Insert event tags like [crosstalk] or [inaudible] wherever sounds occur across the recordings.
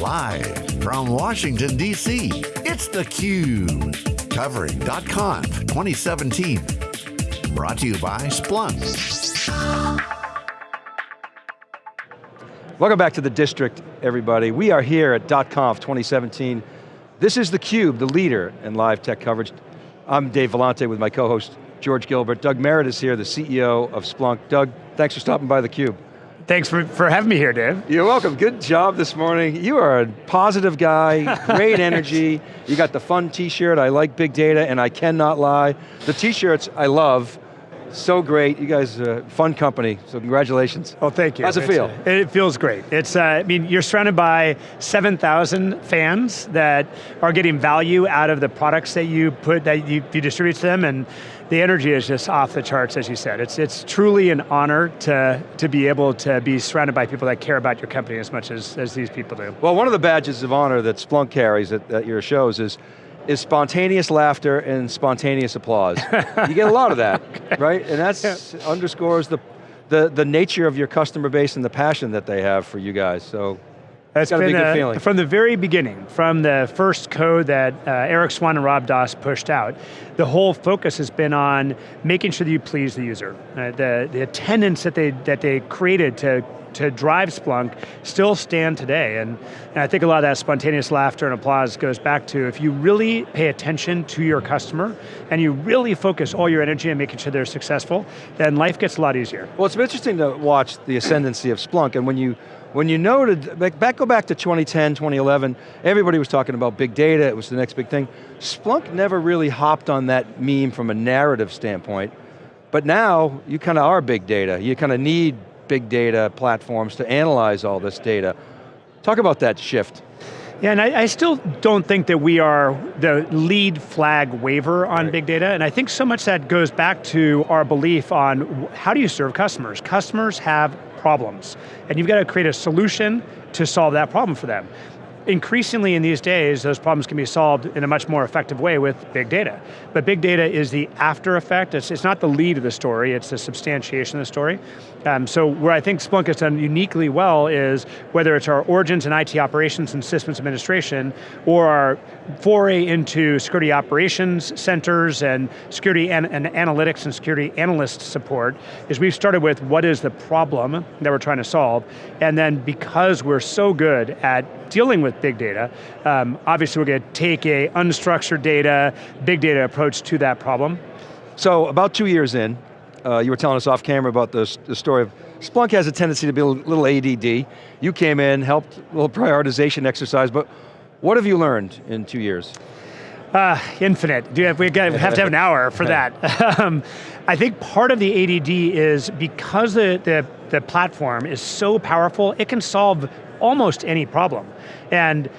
Live from Washington, D.C., it's theCUBE. Covering .conf 2017. Brought to you by Splunk. Welcome back to the district, everybody. We are here at .conf 2017. This is theCUBE, the leader in live tech coverage. I'm Dave Vellante with my co-host, George Gilbert. Doug Merritt is here, the CEO of Splunk. Doug, thanks for stopping by theCUBE. Thanks for, for having me here, Dave. You're welcome, good job this morning. You are a positive guy, great [laughs] energy. You got the fun t-shirt, I like big data and I cannot lie. The t-shirts I love, so great. You guys are a fun company, so congratulations. Oh, thank you. How's it it's, feel? Uh, it feels great. It's, uh, I mean, you're surrounded by 7,000 fans that are getting value out of the products that you put, that you, you distribute to them, and the energy is just off the charts, as you said. It's, it's truly an honor to, to be able to be surrounded by people that care about your company as much as, as these people do. Well, one of the badges of honor that Splunk carries at, at your shows is is spontaneous laughter and spontaneous applause. you get a lot of that, [laughs] right? And that yeah. underscores the, the, the nature of your customer base and the passion that they have for you guys, so that's been be a, feeling. From the very beginning, from the first code that uh, Erik Swan and Rob Das pushed out, the whole focus has been on making sure that you please the user. Uh, the, the attendance that they, that they created to to drive Splunk still stand today. And, and, I think a lot of that spontaneous laughter and applause goes back to if you really pay attention to your customer and you really focus all your energy on making sure they're successful, then life gets a lot easier. Well, it's interesting to watch the ascendancy of Splunk and when you when you noted, back, go back to 2010, 2011, everybody was talking about big data, it was the next big thing. Splunk never really hopped on that meme from a narrative standpoint, but now you kind of are big data. You kind of need big data platforms to analyze all this data. Talk about that shift. Yeah, and I, I, still don't think that we are the lead flag waver on right. big data, and I think so much that goes back to our belief on how do you serve customers? Customers have problems. And you've got to create a solution to solve that problem for them. Increasingly in these days, those problems can be solved in a much more effective way with big data. But big data is the after effect, it's, it's not the lead of the story, it's the substantiation of the story. Um, so where I think Splunk has done uniquely well is whether it's our origins in IT operations and systems administration, or our foray into security operations centers and security and, and analytics and security analyst support, is we've started with what is the problem that we're trying to solve, and then because we're so good at dealing with big data, um, obviously we're going to take a unstructured data, big data approach to that problem. So about two years in, uh, you were telling us off camera about the, the story of, Splunk has a tendency to be a little ADD. You came in, helped a little prioritization exercise, but what have you learned in two years? Uh, infinite. Do have, we, got, we have to have an hour for [laughs] that. um, I think part of the ADD is because the, the, the platform is so powerful, it can solve almost any problem. And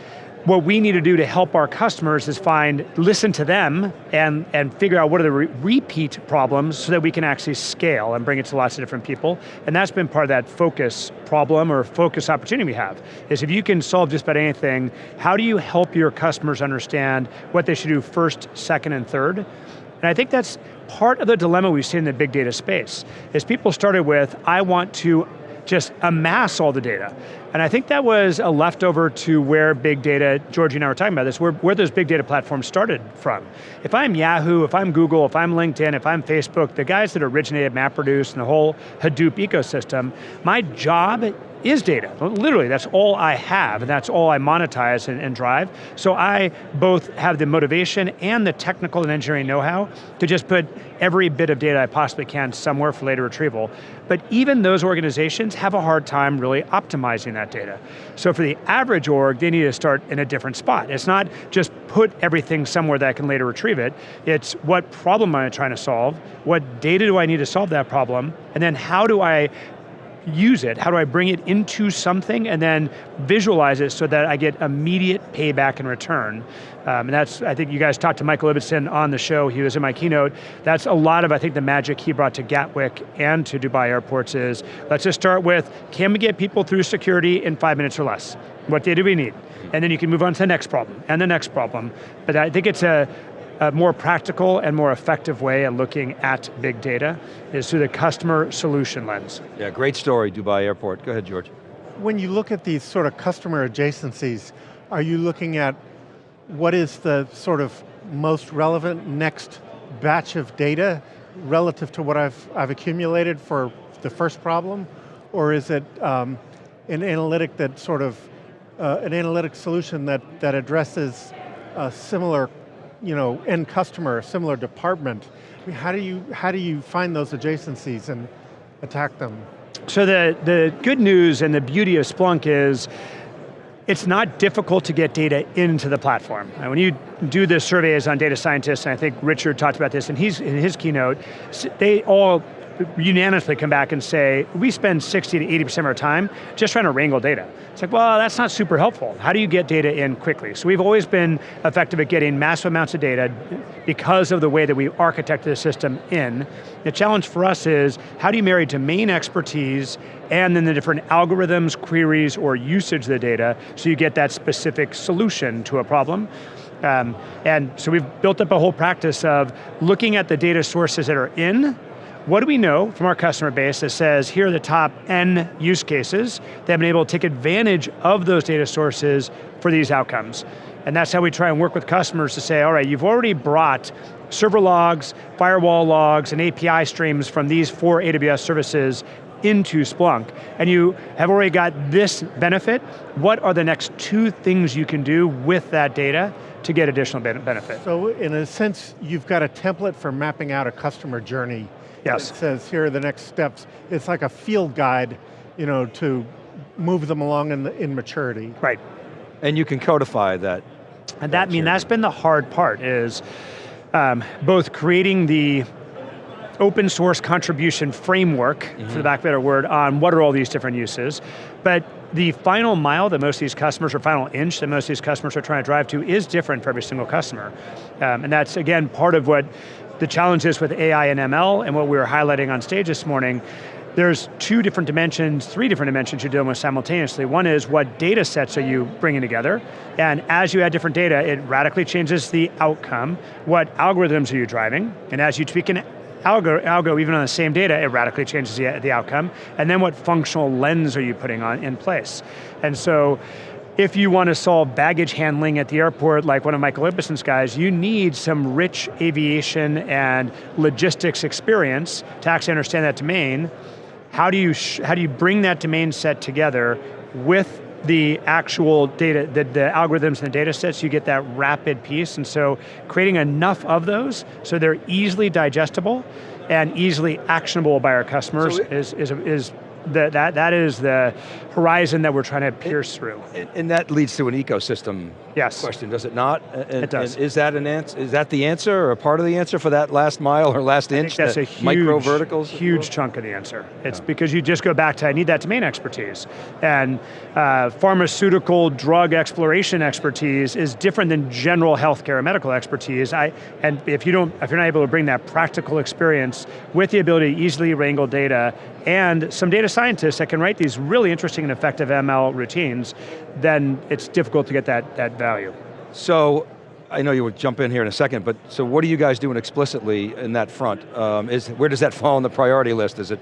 what we need to do to help our customers is find, listen to them and, and figure out what are the re repeat problems so that we can actually scale and bring it to lots of different people. And that's been part of that focus problem or focus opportunity we have, is if you can solve just about anything, how do you help your customers understand what they should do first, second, and third? And I think that's part of the dilemma we see in the big data space, is people started with, I want to just amass all the data. And I think that was a leftover to where big data, Georgie and I were talking about this, where, where those big data platforms started from. If I'm Yahoo, if I'm Google, if I'm LinkedIn, if I'm Facebook, the guys that originated MapReduce and the whole Hadoop ecosystem, my job is data. Literally, that's all I have, and that's all I monetize and, and drive. So I both have the motivation and the technical and engineering know-how to just put every bit of data I possibly can somewhere for later retrieval. But even those organizations have a hard time really optimizing that data. So for the average org, they need to start in a different spot. It's not just put everything somewhere that I can later retrieve it, it's what problem am I trying to solve, what data do I need to solve that problem, and then how do I use it? How do I bring it into something and then visualize it so that I get immediate payback in return? Um, and that's, I think you guys talked to Michael Ibbitson on the show, he was in my keynote. That's a lot of, I think, the magic he brought to Gatwick and to Dubai airports is, let's just start with, can we get people through security in five minutes or less? What data do we need? And then you can move on to the next problem, and the next problem. But I think it's a, a more practical and more effective way of looking at big data is through the customer solution lens. Yeah, great story, Dubai Airport. Go ahead, George. when you look at these sort of customer adjacencies, are you looking at what is the sort of most relevant next batch of data relative to what I've, I've accumulated for the first problem? Or is it um, an analytic that sort of, uh, an analytic solution that, that addresses a similar you know, end customer, a similar department? I mean, how, do you, how do you find those adjacencies and attack them? So the, the good news and the beauty of Splunk is it's not difficult to get data into the platform. when you do the surveys on data scientists, and I think Richard talked about this in his, in his keynote, they all unanimously come back and say, we spend 60 to 80% of our time just trying to wrangle data. It's like, well, that's not super helpful. How do you get data in quickly? So we've always been effective at getting massive amounts of data because of the way that we architected the system in. The challenge for us is, how do you marry domain expertise and then the different algorithms, queries, or usage of the data so you get that specific solution to a problem? Um, and so we've built up a whole practice of looking at the data sources that are in what do we know from our customer base that says, here are the top N use cases that have been able to take advantage of those data sources for these outcomes? And that's how we try and work with customers to say, all right, you've already brought server logs, firewall logs, and API streams from these four AWS services into Splunk, and you have already got this benefit, what are the next two things you can do with that data to get additional benefit? So in a sense, you've got a template for mapping out a customer journey Yes. It says here are the next steps. It's like a field guide, you know, to move them along in, the, in maturity. Right. And you can codify that. And that, I mean, that's been the hard part is um, both creating the open source contribution framework, mm -hmm. for the mm-hmm. back of a better word, on what are all these different uses, but the final mile that most of these customers, or final inch that most of these customers are trying to drive to is different for every single customer. Um, and that's, again, part of what the challenges with AI and ML and what we were highlighting on stage this morning, there's two different dimensions, three different dimensions you're dealing with simultaneously. One is what data sets are you bringing together, and as you add different data, it radically changes the outcome. What algorithms are you driving? And as you tweak an algo, algo even on the same data, it radically changes the, the outcome. And then what functional lens are you putting on in place? And so, if you want to solve baggage handling at the airport, like one of Michael Ibbitson's guys, you need some rich aviation and logistics experience to actually understand that domain. How do you, how do you bring that domain set together with the actual data, the, the algorithms and the data sets, you get that rapid piece, and so creating enough of those so they're easily digestible and easily actionable by our customers so is, is, is that, that, that is the horizon that we're trying to pierce through. And, and that leads to an ecosystem yes. question, does it not? And, it does. is that an answer? Is that the answer, or a part of the answer for that last mile or last I inch? that's a huge, micro verticals. Huge chunk of the answer. It's yeah. because you just go back to I need that domain expertise, and uh, pharmaceutical drug exploration expertise is different than general healthcare or medical expertise. I and if you don't, if you're not able to bring that practical experience with the ability to easily wrangle data and some data scientists that can write these really interesting and effective ML routines, then it's difficult to get that, that value. So, I know you would jump in here in a second, but so what are you guys doing explicitly in that front? Um, is, where does that fall on the priority list? Is it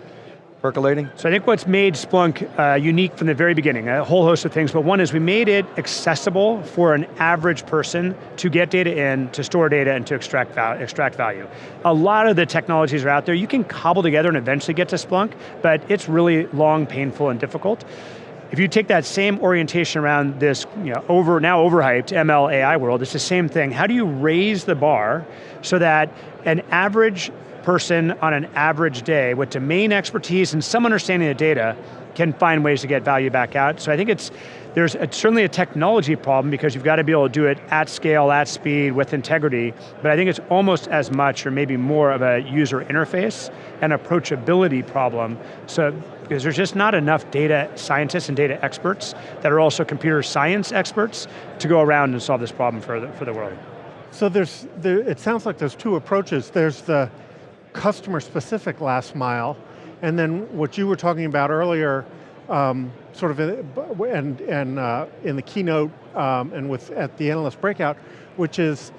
percolating? So I think what's made Splunk uh, unique from the very beginning, a whole host of things, but one is we made it accessible for an average person to get data in, to store data, and to extract, val extract value. A lot of the technologies are out there, you can cobble together and eventually get to Splunk, but it's really long, painful, and difficult. If you take that same orientation around this you know, over, now overhyped ML AI world, it's the same thing. How do you raise the bar so that an average person on an average day with domain expertise and some understanding of data can find ways to get value back out. So I think it's, there's a, certainly a technology problem because you've got to be able to do it at scale, at speed, with integrity, but I think it's almost as much or maybe more of a user interface and approachability problem. So, because there's just not enough data scientists and data experts that are also computer science experts to go around and solve this problem for the, for the world. So there's, there, it sounds like there's two approaches. There's the customer specific last mile, and then what you were talking about earlier, um, sort of in, and, and uh, in the keynote um, and with at the analyst breakout, which is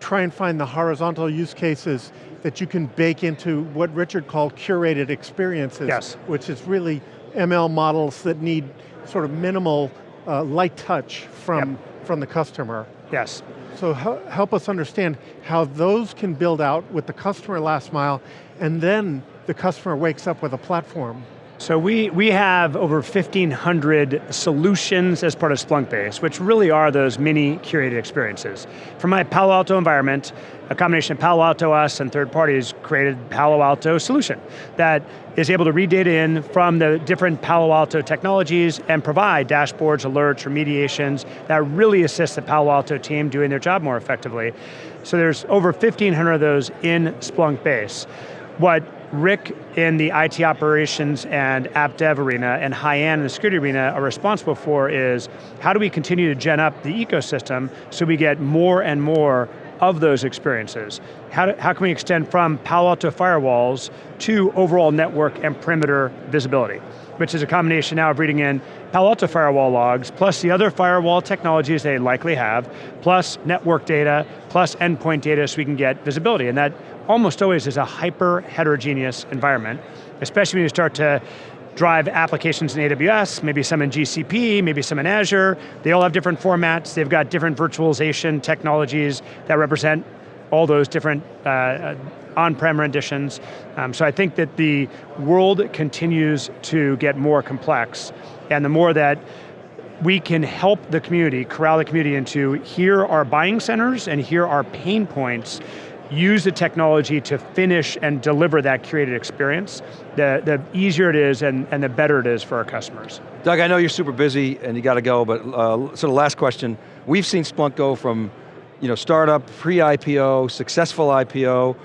try and find the horizontal use cases that you can bake into what Richard called curated experiences, yes. which is really ML models that need sort of minimal uh, light touch from, from the customer. Yes. So help us understand how those can build out with the customer last mile, and then the customer wakes up with a platform. So we, we have over 1,500 solutions as part of Splunkbase, which really are those mini curated experiences. For my Palo Alto environment, a combination of Palo Alto, us, and third parties created Palo Alto solution that is able to read data in from the different Palo Alto technologies and provide dashboards, alerts, remediations that really assist the Palo Alto team doing their job more effectively. So there's over 1,500 of those in Splunkbase. What Rick in the IT operations and app dev arena and Haiyan in the security arena are responsible for is how do we continue to gen up the ecosystem so we get more and more of those experiences? How, do, how can we extend from Palo Alto firewalls to overall network and perimeter visibility? which is a combination now of reading in Palo Alto firewall logs, plus the other firewall technologies they likely have, plus network data, plus endpoint data so we can get visibility. And that almost always is a hyper heterogeneous environment, especially when you start to drive applications in AWS, maybe some in GCP, maybe some in Azure. They all have different formats, they've got different virtualization technologies that represent all those different uh, on-prem renditions. Um, so I think that the world continues to get more complex, and the more that we can help the community, corral the community into here are buying centers and here are pain points, use the technology to finish and deliver that curated experience, the, the easier it is and, and the better it is for our customers. Doug, I know you're super busy and you got to go, but uh, so the last question, we've seen Splunk go from you know, startup, pre-IPO, successful IPO,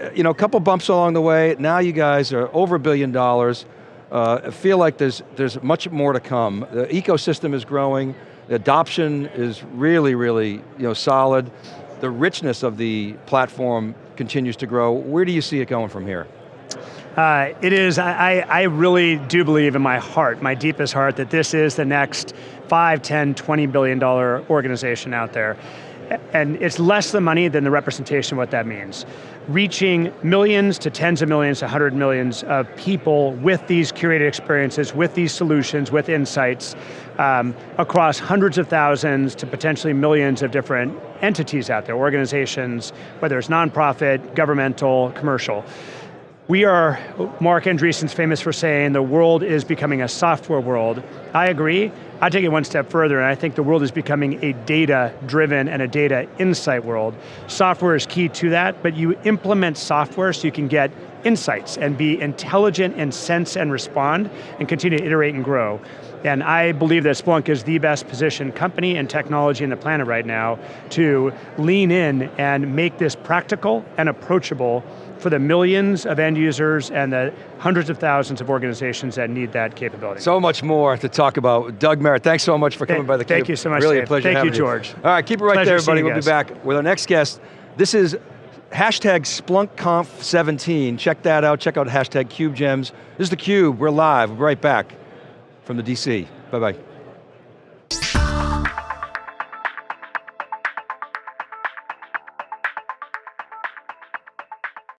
uh, you know, a couple bumps along the way, now you guys are over a billion dollars, uh, feel like there's, there's much more to come. The ecosystem is growing, the adoption is really, really you know, solid the richness of the platform continues to grow. Where do you see it going from here? Uh, it is, I, I really do believe in my heart, my deepest heart, that this is the next 5, 10, 20 billion dollar organization out there. And it's less the money than the representation of what that means reaching millions to tens of millions to hundred millions of people with these curated experiences, with these solutions, with insights, um, across hundreds of thousands to potentially millions of different entities out there, organizations, whether it's nonprofit, governmental, commercial. We are, Marc Andreessen's famous for saying the world is becoming a software world. I agree, I take it one step further and I think the world is becoming a data-driven and a data insight world. Software is key to that, but you implement software so you can get insights and be intelligent and sense and respond and continue to iterate and grow. And I believe that Splunk is the best positioned company and technology in the planet right now to lean in and make this practical and approachable for the millions of end users and the hundreds of thousands of organizations that need that capability. So much more to talk about. Doug Merritt, thanks so much for coming by the Thank you so much, Really Dave. a pleasure Thank you, you, George. All right, keep it right Pleasure there, everybody. We'll guys. be back with our next guest. This is hashtag SplunkConf17. Check that out, check out hashtag CubeGems. This is theCUBE, we're live, we'll be right back from the DC. Bye-bye.